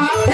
Yeah.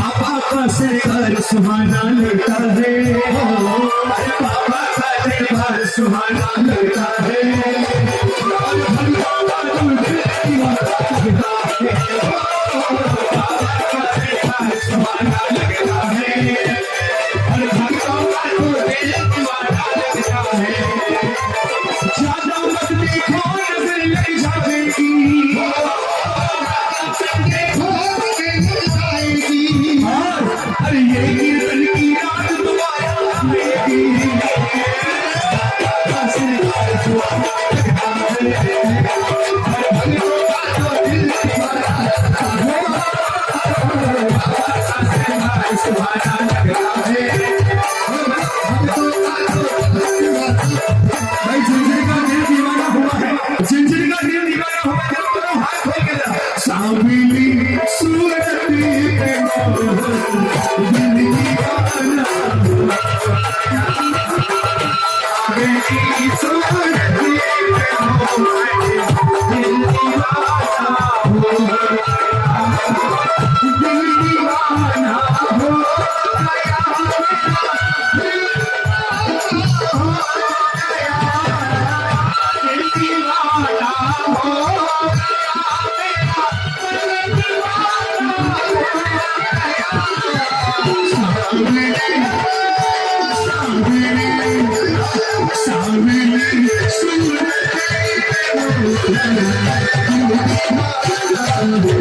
बाबा का सरकार सुहाना लगता है अरे का दरबार सुहाना लगता है सुहाना लगता It's Bye. and